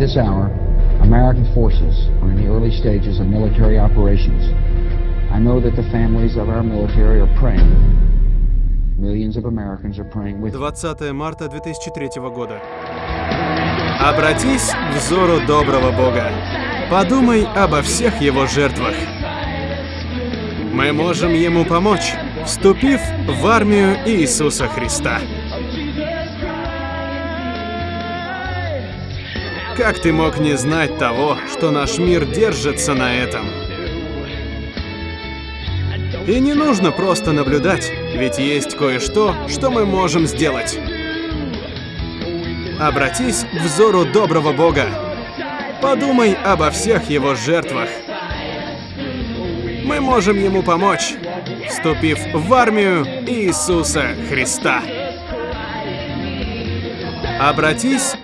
this hour, American forces are in the early stages of military operations. I know that the families of our military are praying. Millions of Americans are praying with 20 марта 2003 года. Обратись к взору доброго Бога. Подумай обо всех его жертвах. Мы можем ему помочь, вступив в армию Иисуса Христа. Как ты мог не знать того, что наш мир держится на этом? И не нужно просто наблюдать, ведь есть кое-что, что мы можем сделать. Обратись к взору доброго Бога. Подумай обо всех его жертвах. Мы можем ему помочь, вступив в армию Иисуса Христа. Обратись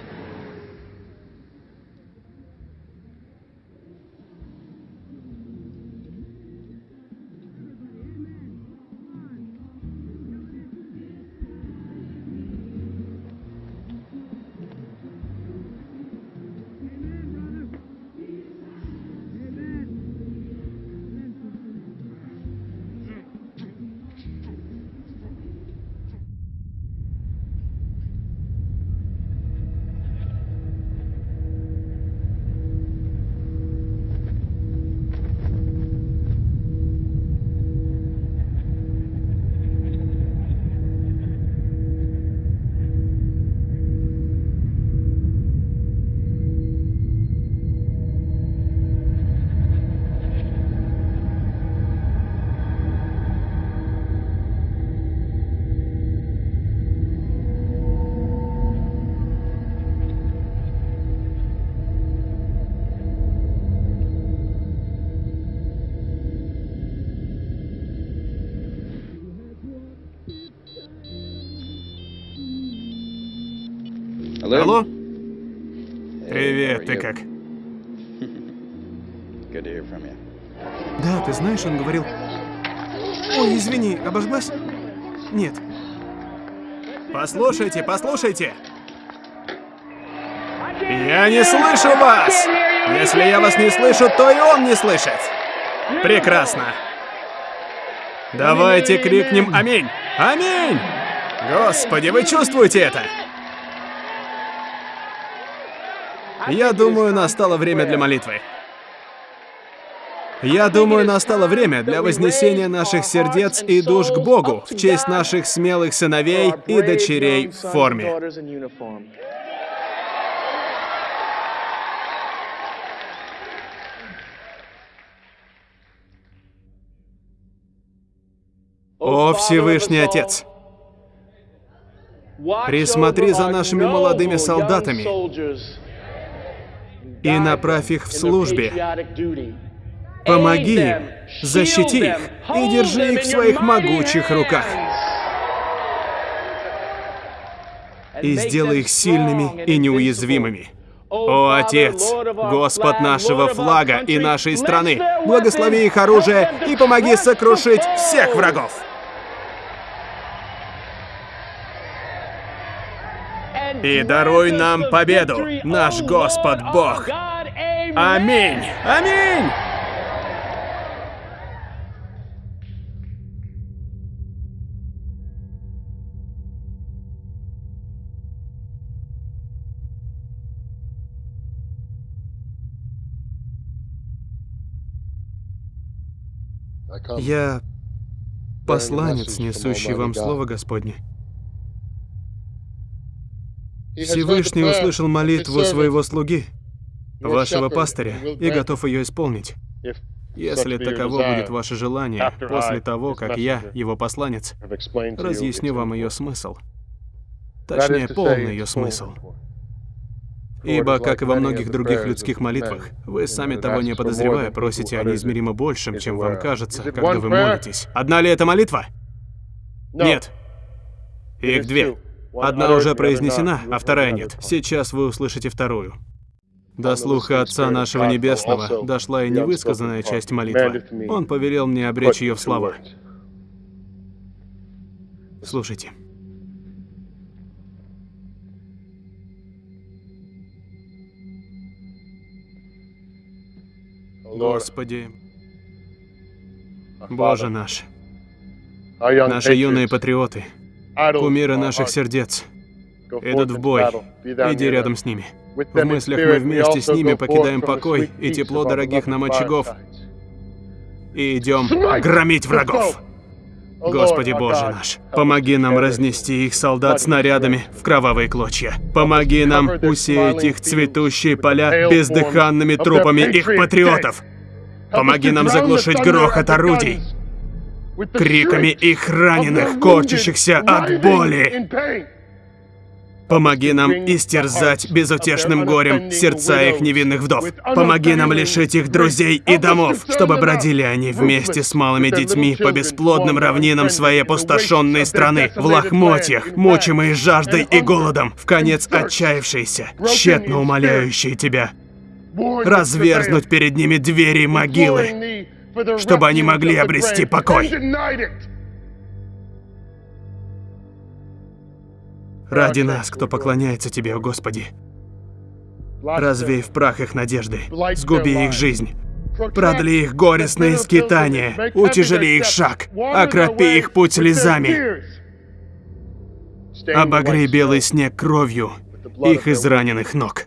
Алло? Привет, ты как? Да, ты знаешь, он говорил... Ой, извини, обожглась? Нет. Послушайте, послушайте! Я не слышу вас! Если я вас не слышу, то и он не слышит. Прекрасно. Давайте крикнем «Аминь! Аминь!» Господи, вы чувствуете это? Я думаю, настало время для молитвы. Я думаю, настало время для вознесения наших сердец и душ к Богу в честь наших смелых сыновей и дочерей в форме. О, Всевышний Отец! Присмотри за нашими молодыми солдатами И направь их в службе. Помоги им, защити их и держи их в своих могучих руках. И сделай их сильными и неуязвимыми. О, Отец, Господь нашего флага и нашей страны, благослови их оружие и помоги сокрушить всех врагов. И даруй нам победу, наш Господь Бог. Аминь! Аминь! Я посланец, несущий вам Слово Господне. Всевышний услышал молитву своего слуги, вашего пастыря, и готов ее исполнить. Если таково будет ваше желание, после того, как я, его посланец, разъясню вам ее смысл. Точнее, полный ее смысл. Ибо, как и во многих других людских молитвах, вы сами того не подозревая просите о неизмеримо большем, чем вам кажется, когда вы молитесь. Одна ли это молитва? Нет. Их две. Одна уже произнесена, а вторая нет. Сейчас вы услышите вторую. До слуха Отца нашего Небесного дошла и невысказанная часть молитвы. Он повелел мне обречь ее в слова. Слушайте. Господи, Боже наш, наши юные патриоты, кумиры наших сердец, идут в бой. Иди рядом с ними. В мыслях мы вместе с ними покидаем покой и тепло дорогих нам очагов и идем громить врагов. Господи Боже наш, помоги нам разнести их солдат снарядами в кровавые клочья. Помоги нам усеять их цветущие поля бездыханными трупами их патриотов. Помоги нам заглушить грохот орудий, криками их раненых, корчащихся от боли. Помоги нам истерзать безутешным горем сердца их невинных вдов. Помоги нам лишить их друзей и домов, чтобы бродили они вместе с малыми детьми по бесплодным равнинам своей опустошенной страны, в лохмотьях, мучимые жаждой и голодом, в конец отчаявшиеся, тщетно умоляющие тебя. Разверзнуть перед ними двери могилы, чтобы они могли обрести покой. Ради нас, кто поклоняется Тебе, о Господи. Развей в прах их надежды, сгуби их жизнь. Продли их горестные скитания, утяжели их шаг, окропи их путь слезами. Обогрей белый снег кровью их израненных ног.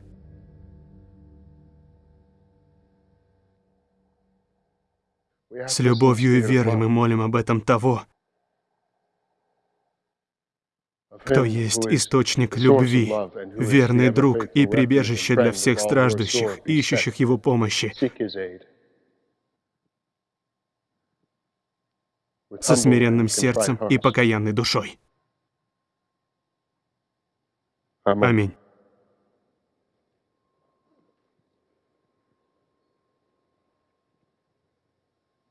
С любовью и верой мы молим об этом того, кто есть источник любви, верный друг и прибежище для всех страждущих, ищущих Его помощи, со смиренным сердцем и покаянной душой. Аминь.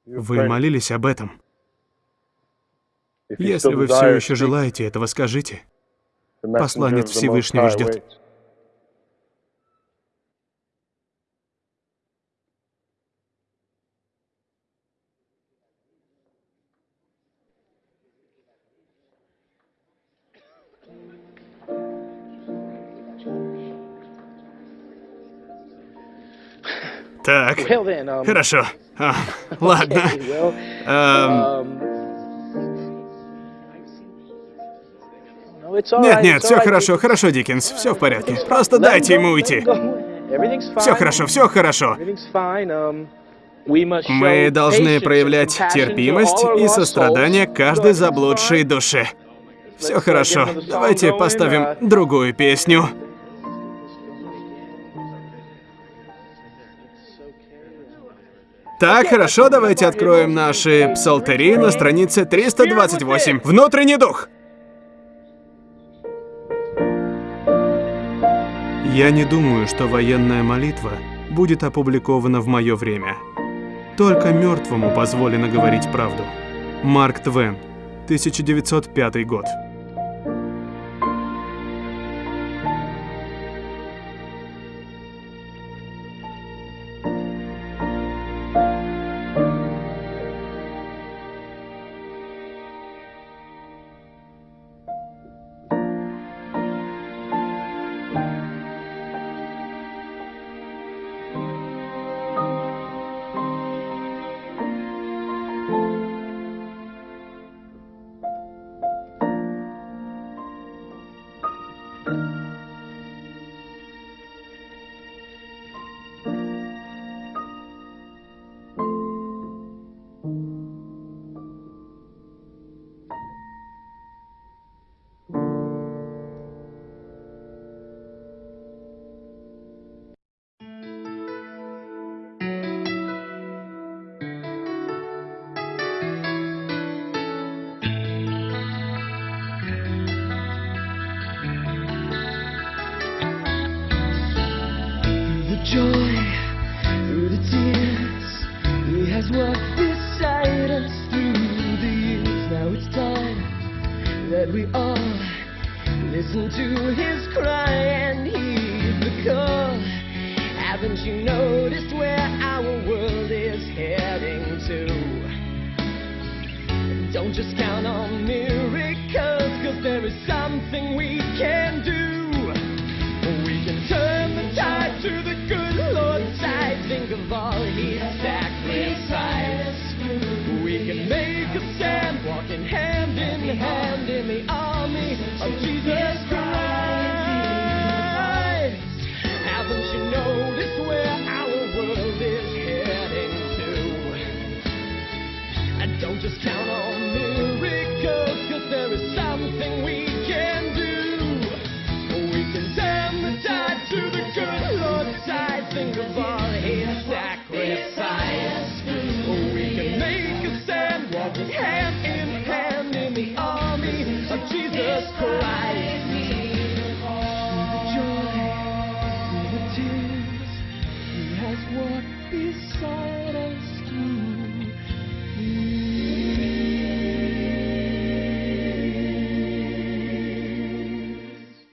Вы молились об этом? Если вы все еще желаете этого, скажите. Посланец Всевышнего ждет. Так, um, хорошо. А, ладно. Um, Нет, нет, все хорошо, хорошо, Диккенс, все в порядке. Просто дайте ему уйти. Все хорошо, все хорошо. Мы должны проявлять терпимость и сострадание каждой заблудшей душе. Все хорошо. Давайте поставим другую песню. Так, хорошо, давайте откроем наши псалтыри на странице 328. Внутренний дух. Я не думаю, что военная молитва будет опубликована в мое время. Только мертвому позволено говорить правду. Марк Твен, 1905 год. Has walked beside us through the years. Now it's time that we all listen to his cry and heed the call. Haven't you noticed where our world is heading to? Don't just count on miracles, Just